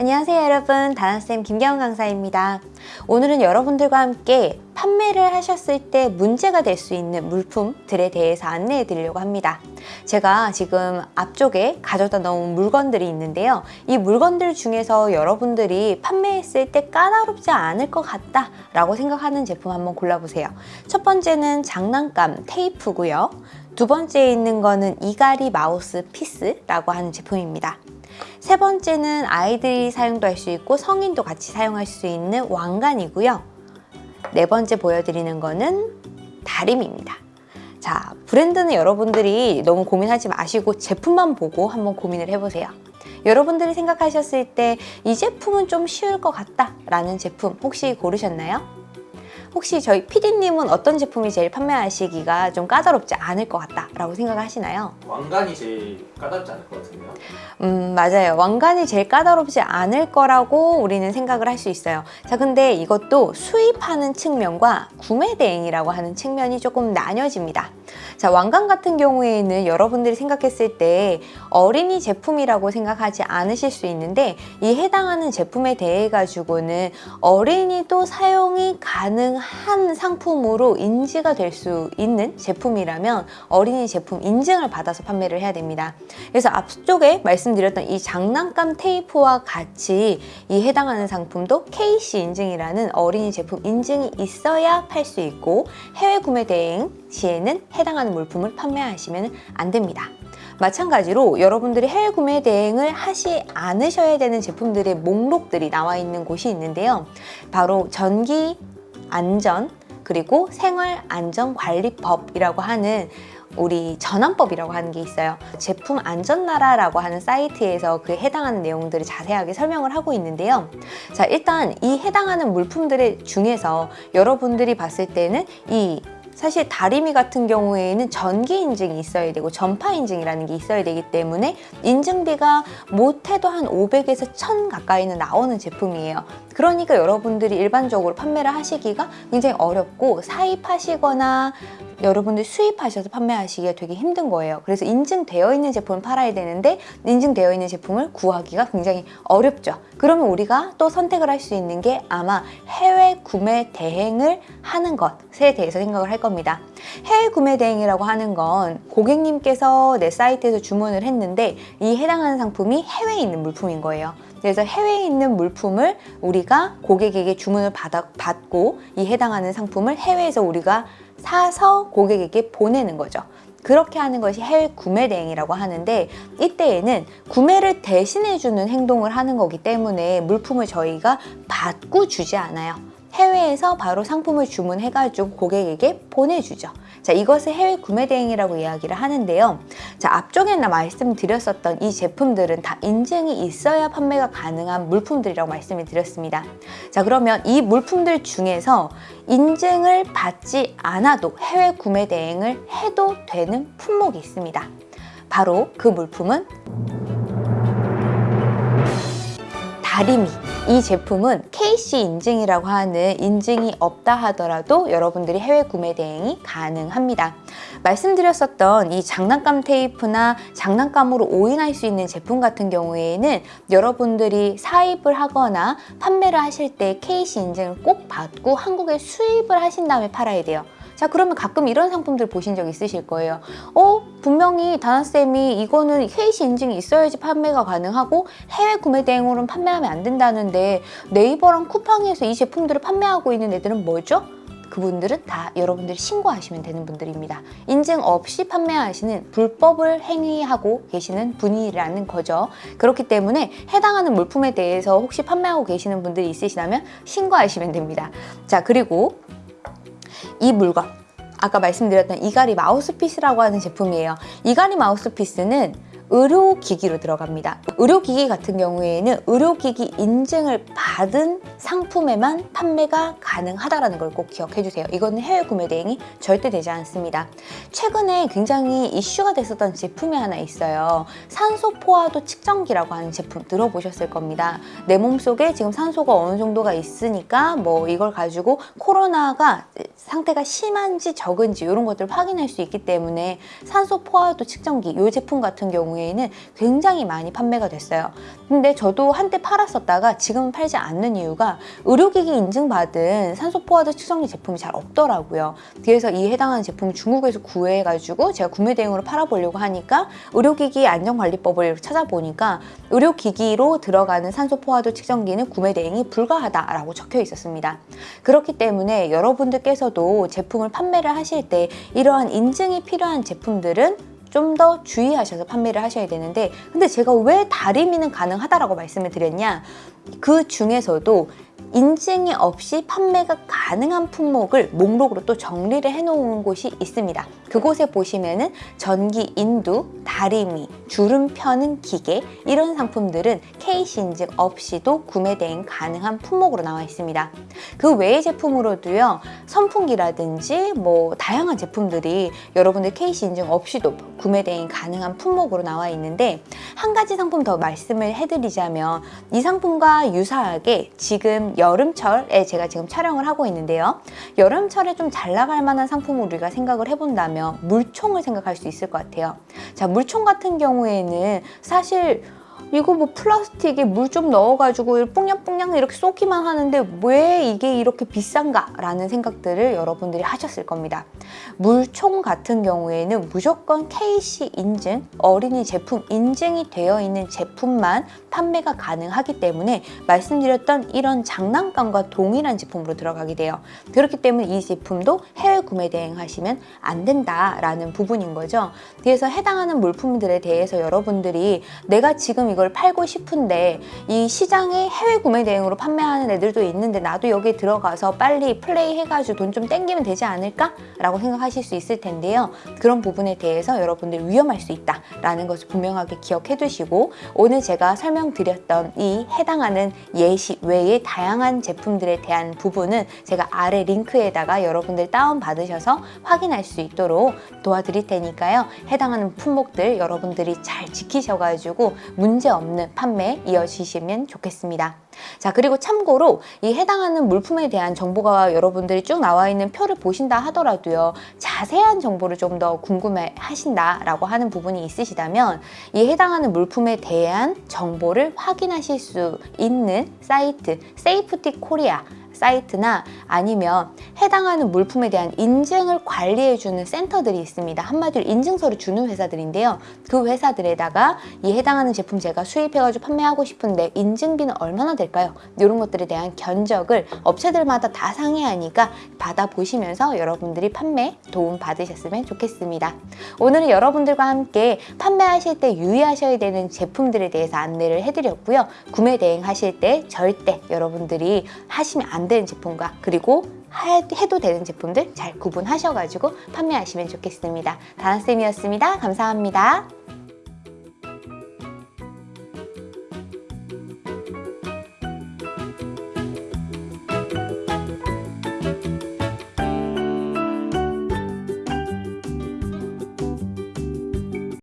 안녕하세요 여러분. 다나쌤 김경은 강사입니다. 오늘은 여러분들과 함께 판매를 하셨을 때 문제가 될 수 있는 물품들에 대해서 안내해 드리려고 합니다. 제가 지금 앞쪽에 가져다 놓은 물건들이 있는데요. 이 물건들 중에서 여러분들이 판매했을 때 까다롭지 않을 것 같다 라고 생각하는 제품 한번 골라보세요. 첫 번째는 장난감 테이프고요. 두 번째에 있는 거는 이갈이 마우스피스라고 하는 제품입니다 세 번째는 아이들이 사용도 할 수 있고 성인도 같이 사용할 수 있는 왕관이고요. 네 번째 보여드리는 거는 다림입니다. 자, 브랜드는 여러분들이 너무 고민하지 마시고 제품만 보고 한번 고민을 해보세요. 여러분들이 생각하셨을 때 이 제품은 좀 쉬울 것 같다 라는 제품 혹시 고르셨나요? 혹시 저희 PD님은 어떤 제품이 제일 판매하시기가 좀 까다롭지 않을 것 같다 라고 생각하시나요? 왕관이 제일 까다롭지 않을 것 같은데요? 음 맞아요 왕관이 제일 까다롭지 않을 거라고 우리는 생각을 할 수 있어요 자 근데 이것도 수입하는 측면과 구매 대행이라고 하는 측면이 조금 나뉘어집니다 자 왕관 같은 경우에는 여러분들이 생각했을 때 어린이 제품이라고 생각하지 않으실 수 있는데 이 해당하는 제품에 대해 가지고는 어린이도 사용이 가능한 상품으로 인지가 될 수 있는 제품이라면 어린이 제품 인증을 받아서 판매를 해야 됩니다. 그래서 앞쪽에 말씀드렸던 이 장난감 테이프와 같이 이 해당하는 상품도 KC 인증이라는 어린이 제품 인증이 있어야 팔 수 있고 해외 구매 대행 시에는 해당하는 물품을 판매하시면 안 됩니다. 마찬가지로 여러분들이 해외 구매 대행을 하지 않으셔야 되는 제품들의 목록들이 나와 있는 곳이 있는데요. 바로 전기 안전 그리고 생활안전관리법이라고 하는 우리 전환법이라고 하는 게 있어요 제품 안전나라라고 하는 사이트에서 그 해당하는 내용들을 자세하게 설명을 하고 있는데요 자 일단 이 해당하는 물품들 중에서 여러분들이 봤을 때는 이 사실 다리미 같은 경우에는 전기 인증이 있어야 되고 전파 인증이라는 게 있어야 되기 때문에 인증비가 못해도 한 500에서 1000 가까이는 나오는 제품이에요 그러니까 여러분들이 일반적으로 판매를 하시기가 굉장히 어렵고 사입하시거나 여러분들 수입하셔서 판매하시기가 되게 힘든 거예요. 그래서 인증되어 있는 제품을 팔아야 되는데 인증되어 있는 제품을 구하기가 굉장히 어렵죠. 그러면 우리가 또 선택을 할 수 있는 게 아마 해외 구매 대행을 하는 것에 대해서 생각을 할 겁니다. 해외 구매 대행이라고 하는 건 고객님께서 내 사이트에서 주문을 했는데 이 해당하는 상품이 해외에 있는 물품인 거예요 그래서 해외에 있는 물품을 우리가 고객에게 주문을 받고 이 해당하는 상품을 해외에서 우리가 사서 고객에게 보내는 거죠. 그렇게 하는 것이 해외 구매 대행이라고 하는데 이때에는 구매를 대신해주는 행동을 하는 거기 때문에 물품을 저희가 받고 주지 않아요. 해외에서 바로 상품을 주문해가지고 고객에게 보내주죠. 자, 이것을 해외 구매 대행이라고 이야기를 하는데요. 자, 앞쪽에 나 말씀드렸었던 이 제품들은 다 인증이 있어야 판매가 가능한 물품들이라고 말씀을 드렸습니다. 자, 그러면 이 물품들 중에서 인증을 받지 않아도 해외 구매 대행을 해도 되는 품목이 있습니다. 바로 그 물품은 다리미 이 제품은 KC 인증이라고 하는 인증이 없다 하더라도 여러분들이 해외 구매 대행이 가능합니다. 말씀드렸었던 이 장난감 테이프나 장난감으로 오인할 수 있는 제품 같은 경우에는 여러분들이 사입을 하거나 판매를 하실 때 KC 인증을 꼭 받고 한국에 수입을 하신 다음에 팔아야 돼요. 자 그러면 가끔 이런 상품들 보신 적 있으실 거예요 어 분명히 다나쌤이 이거는 KC 인증이 있어야지 판매가 가능하고 해외 구매 대행으로는 판매하면 안 된다는데 네이버랑 쿠팡에서 이 제품들을 판매하고 있는 애들은 뭐죠? 그분들은 다 여러분들이 신고하시면 되는 분들입니다. 인증 없이 판매하시는 불법을 행위하고 계시는 분이라는 거죠. 그렇기 때문에 해당하는 물품에 대해서 혹시 판매하고 계시는 분들이 있으시다면 신고하시면 됩니다. 자 그리고 이 물건. 아까 말씀드렸던 이가리 마우스피스라고 하는 제품이에요. 이가리 마우스피스는 의료기기로 들어갑니다. 의료기기 같은 경우에는 의료기기 인증을 받은 상품에만 판매가 가능하다는 걸 꼭 기억해 주세요. 이거는 해외 구매 대행이 절대 되지 않습니다. 최근에 굉장히 이슈가 됐었던 제품이 하나 있어요. 산소 포화도 측정기라고 하는 제품 들어보셨을 겁니다. 내 몸속에 지금 산소가 어느 정도가 있으니까 뭐 이걸 가지고 코로나가 상태가 심한지 적은지 이런 것들을 확인할 수 있기 때문에 산소 포화도 측정기 이 제품 같은 경우에 경우에는 굉장히 많이 판매가 됐어요. 근데 저도 한때 팔았었다가 지금은 팔지 않는 이유가 의료기기 인증받은 산소 포화도 측정기 제품이 잘 없더라고요. 그래서 이 해당하는 제품을 중국에서 구해가지고 제가 구매 대행으로 팔아보려고 하니까 의료기기 안전관리법을 찾아보니까 의료기기로 들어가는 산소 포화도 측정기는 구매 대행이 불가하다라고 적혀 있었습니다. 그렇기 때문에 여러분들께서도 제품을 판매를 하실 때 이러한 인증이 필요한 제품들은 좀 더 주의하셔서 판매를 하셔야 되는데 근데 제가 왜 다리미는 가능하다라고 말씀을 드렸냐? 그 중에서도 인증이 없이 판매가 가능한 품목을 목록으로 또 정리를 해놓은 곳이 있습니다. 그곳에 보시면 은 전기 인두, 다리미, 주름 펴는 기계 이런 상품들은 KC 인증 없이도 구매 대행 가능한 품목으로 나와 있습니다. 그 외의 제품으로도요 선풍기라든지 뭐 다양한 제품들이 여러분들 KC 인증 없이도 구매 대행 가능한 품목으로 나와 있는데 한 가지 상품 더 말씀을 해드리자면 이 상품과 유사하게 지금 여름철에 제가 지금 촬영을 하고 있는데요. 여름철에 좀 잘 나갈 만한 상품을 우리가 생각을 해본다면 물총을 생각할 수 있을 것 같아요. 자 물총 같은 경우에는 사실 이거 뭐 플라스틱에 물 좀 넣어가지고 뽕냥뽕냥 이렇게 쏘기만 하는데 왜 이게 이렇게 비싼가? 라는 생각들을 여러분들이 하셨을 겁니다. 물총 같은 경우에는 무조건 KC 인증, 어린이 제품 인증이 되어 있는 제품만 판매가 가능하기 때문에 말씀드렸던 이런 장난감과 동일한 제품으로 들어가게 돼요. 그렇기 때문에 이 제품도 해외 구매 대행하시면 안 된다라는 부분인 거죠. 그래서 해당하는 물품들에 대해서 여러분들이 내가 지금 이걸 팔고 싶은데 이 시장에 해외 구매 대행으로 판매하는 애들도 있는데 나도 여기 들어가서 빨리 플레이 해가지고 돈 좀 땡기면 되지 않을까? 라고 생각하실 수 있을 텐데요. 그런 부분에 대해서 여러분들 위험할 수 있다라는 것을 분명하게 기억해 두시고 오늘 제가 설명드렸던 이 해당하는 예시 외의 다양한 제품들에 대한 부분은 제가 아래 링크에다가 여러분들 다운받으셔서 확인할 수 있도록 도와드릴 테니까요. 해당하는 품목들 여러분들이 잘 지키셔가지고 문제 없는 판매 이어지시면 좋겠습니다. 자 그리고 참고로 이 해당하는 물품에 대한 정보가 여러분들이 쭉 나와 있는 표를 보신다 하더라도요 자세한 정보를 좀 더 궁금해 하신다 라고 하는 부분이 있으시다면 이 해당하는 물품에 대한 정보를 확인하실 수 있는 사이트 Safety Korea 사이트나 아니면 해당하는 물품에 대한 인증을 관리해주는 센터들이 있습니다. 한마디로 인증서를 주는 회사들인데요. 그 회사들에다가 이 해당하는 제품 제가 수입해가지고 판매하고 싶은데 인증비는 얼마나 될까요? 이런 것들에 대한 견적을 업체들마다 다 상의하니까 받아보시면서 여러분들이 판매 도움 받으셨으면 좋겠습니다. 오늘은 여러분들과 함께 판매하실 때 유의하셔야 되는 제품들에 대해서 안내를 해드렸고요. 구매 대행하실 때 절대 여러분들이 하시면 안 되는 제품과 그리고 하- 해도 되는 제품들 잘 구분하셔가지고 판매하시면 좋겠습니다. 다나쌤이었습니다. 감사합니다.